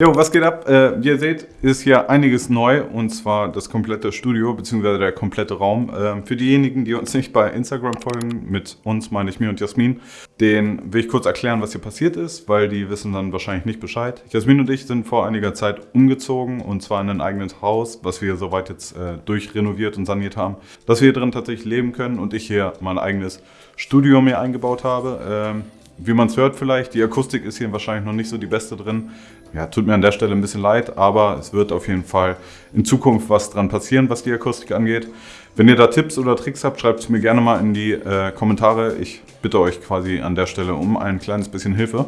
Jo, was geht ab? Äh, wie ihr seht, ist hier einiges neu und zwar das komplette Studio bzw. der komplette Raum. Äh, für diejenigen, die uns nicht bei Instagram folgen, mit uns meine ich mir und Jasmin, den will ich kurz erklären, was hier passiert ist, weil die wissen dann wahrscheinlich nicht Bescheid. Jasmin und ich sind vor einiger Zeit umgezogen und zwar in ein eigenes Haus, was wir soweit jetzt äh, durchrenoviert und saniert haben, dass wir hier drin tatsächlich leben können und ich hier mein eigenes Studio mir eingebaut habe. Ähm, wie man es hört vielleicht, die Akustik ist hier wahrscheinlich noch nicht so die beste drin. Ja, tut mir an der Stelle ein bisschen leid, aber es wird auf jeden Fall in Zukunft was dran passieren, was die Akustik angeht. Wenn ihr da Tipps oder Tricks habt, schreibt es mir gerne mal in die äh, Kommentare. Ich bitte euch quasi an der Stelle um ein kleines bisschen Hilfe.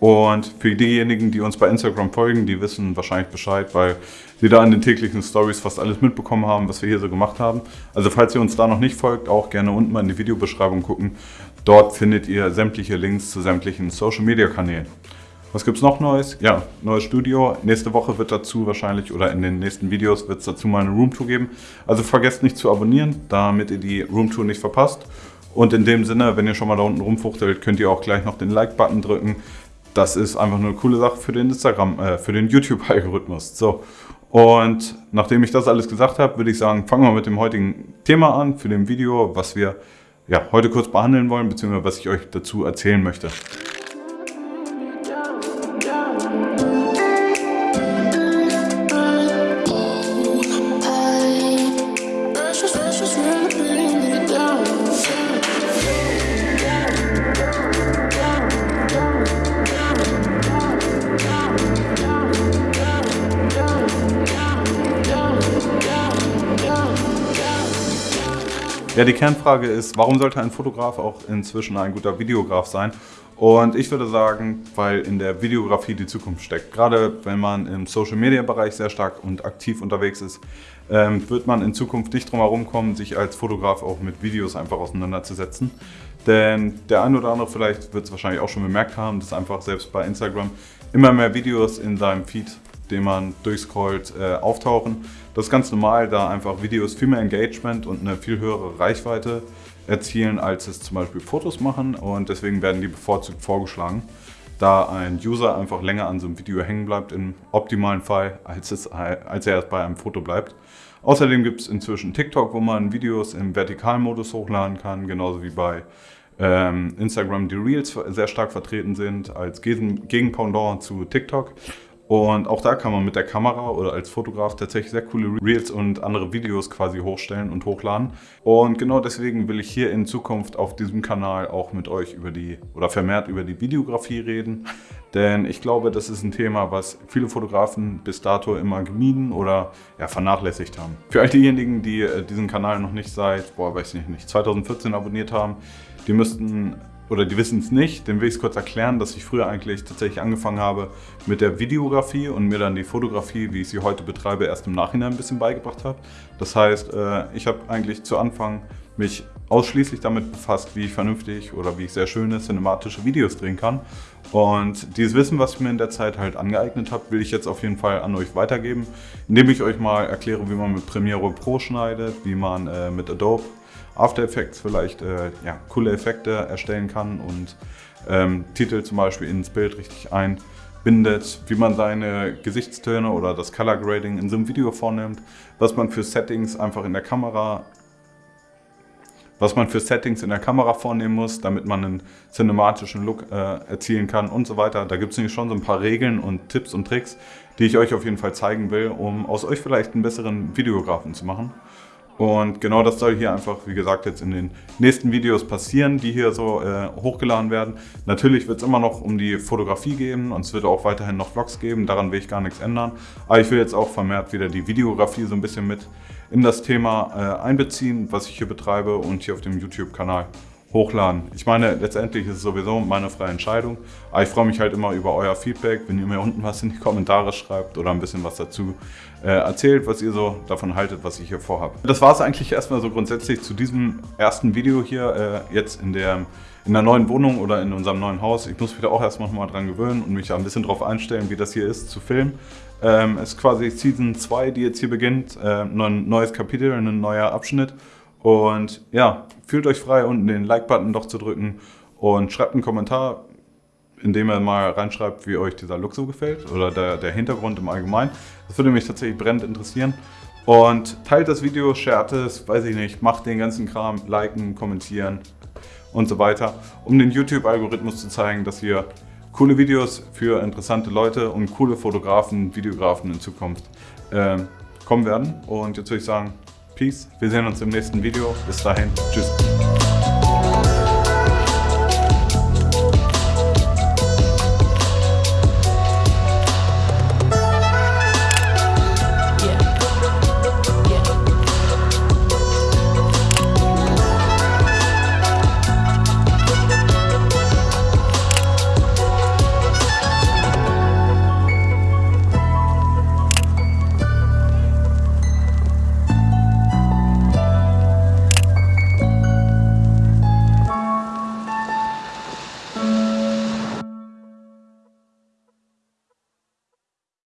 Und für diejenigen, die uns bei Instagram folgen, die wissen wahrscheinlich Bescheid, weil sie da in den täglichen Stories fast alles mitbekommen haben, was wir hier so gemacht haben. Also falls ihr uns da noch nicht folgt, auch gerne unten mal in die Videobeschreibung gucken. Dort findet ihr sämtliche Links zu sämtlichen Social Media Kanälen. Was gibt es noch Neues? Ja, neues Studio. Nächste Woche wird dazu wahrscheinlich oder in den nächsten Videos wird es dazu mal eine Roomtour geben. Also vergesst nicht zu abonnieren, damit ihr die Roomtour nicht verpasst. Und in dem Sinne, wenn ihr schon mal da unten rumfuchtelt, könnt ihr auch gleich noch den Like-Button drücken. Das ist einfach nur eine coole Sache für den Instagram, äh, für den YouTube-Algorithmus. So. Und nachdem ich das alles gesagt habe, würde ich sagen, fangen wir mit dem heutigen Thema an, für dem Video, was wir ja, heute kurz behandeln wollen, beziehungsweise was ich euch dazu erzählen möchte. Ja, die Kernfrage ist, warum sollte ein Fotograf auch inzwischen ein guter Videograf sein? Und ich würde sagen, weil in der Videografie die Zukunft steckt. Gerade wenn man im Social-Media-Bereich sehr stark und aktiv unterwegs ist, ähm, wird man in Zukunft nicht drum herum kommen, sich als Fotograf auch mit Videos einfach auseinanderzusetzen. Denn der eine oder andere vielleicht wird es wahrscheinlich auch schon bemerkt haben, dass einfach selbst bei Instagram immer mehr Videos in seinem Feed den man durchscrollt, äh, auftauchen. Das ist ganz normal, da einfach Videos viel mehr Engagement und eine viel höhere Reichweite erzielen, als es zum Beispiel Fotos machen und deswegen werden die bevorzugt vorgeschlagen, da ein User einfach länger an so einem Video hängen bleibt, im optimalen Fall, als, es, als er erst bei einem Foto bleibt. Außerdem gibt es inzwischen TikTok, wo man Videos im Vertikalmodus hochladen kann, genauso wie bei ähm, Instagram die Reels sehr stark vertreten sind als Gegenpendant zu TikTok. Und auch da kann man mit der Kamera oder als Fotograf tatsächlich sehr coole Reels und andere Videos quasi hochstellen und hochladen. Und genau deswegen will ich hier in Zukunft auf diesem Kanal auch mit euch über die oder vermehrt über die Videografie reden. Denn ich glaube, das ist ein Thema, was viele Fotografen bis dato immer gemieden oder ja, vernachlässigt haben. Für all diejenigen, die äh, diesen Kanal noch nicht seit, boah, weiß ich nicht, 2014 abonniert haben, die müssten oder die wissen es nicht, dann will ich es kurz erklären, dass ich früher eigentlich tatsächlich angefangen habe mit der Videografie und mir dann die Fotografie, wie ich sie heute betreibe, erst im Nachhinein ein bisschen beigebracht habe. Das heißt, äh, ich habe eigentlich zu Anfang mich ausschließlich damit befasst, wie ich vernünftig oder wie ich sehr schöne cinematische Videos drehen kann. Und dieses Wissen, was ich mir in der Zeit halt angeeignet habe, will ich jetzt auf jeden Fall an euch weitergeben, indem ich euch mal erkläre, wie man mit Premiere Pro schneidet, wie man äh, mit Adobe After Effects vielleicht äh, ja, coole Effekte erstellen kann und ähm, Titel zum Beispiel ins Bild richtig einbindet, wie man seine Gesichtstöne oder das Color Grading in so einem Video vornimmt, was man für Settings einfach in der Kamera was man für Settings in der Kamera vornehmen muss, damit man einen cinematischen Look äh, erzielen kann und so weiter. Da gibt es nämlich schon so ein paar Regeln und Tipps und Tricks, die ich euch auf jeden Fall zeigen will, um aus euch vielleicht einen besseren Videografen zu machen. Und genau das soll hier einfach, wie gesagt, jetzt in den nächsten Videos passieren, die hier so äh, hochgeladen werden. Natürlich wird es immer noch um die Fotografie gehen und es wird auch weiterhin noch Vlogs geben, daran will ich gar nichts ändern. Aber ich will jetzt auch vermehrt wieder die Videografie so ein bisschen mit in das Thema äh, einbeziehen, was ich hier betreibe und hier auf dem YouTube-Kanal hochladen. Ich meine, letztendlich ist es sowieso meine freie Entscheidung, aber ich freue mich halt immer über euer Feedback, wenn ihr mir unten was in die Kommentare schreibt oder ein bisschen was dazu äh, erzählt, was ihr so davon haltet, was ich hier vorhabe. Das war es eigentlich erstmal so grundsätzlich zu diesem ersten Video hier, äh, jetzt in der, in der neuen Wohnung oder in unserem neuen Haus. Ich muss mich da auch erstmal mal dran gewöhnen und mich da ein bisschen drauf einstellen, wie das hier ist, zu filmen. Ähm, es ist quasi Season 2, die jetzt hier beginnt, äh, ein neues Kapitel, ein neuer Abschnitt. Und ja, fühlt euch frei, unten den Like-Button doch zu drücken und schreibt einen Kommentar. indem ihr mal reinschreibt, wie euch dieser Look so gefällt oder der, der Hintergrund im Allgemeinen. Das würde mich tatsächlich brennend interessieren. Und teilt das Video, shared es, weiß ich nicht, macht den ganzen Kram, liken, kommentieren und so weiter, um den YouTube-Algorithmus zu zeigen, dass ihr coole Videos für interessante Leute und coole Fotografen, Videografen in Zukunft äh, kommen werden. Und jetzt würde ich sagen, Peace, wir sehen uns im nächsten Video. Bis dahin, tschüss.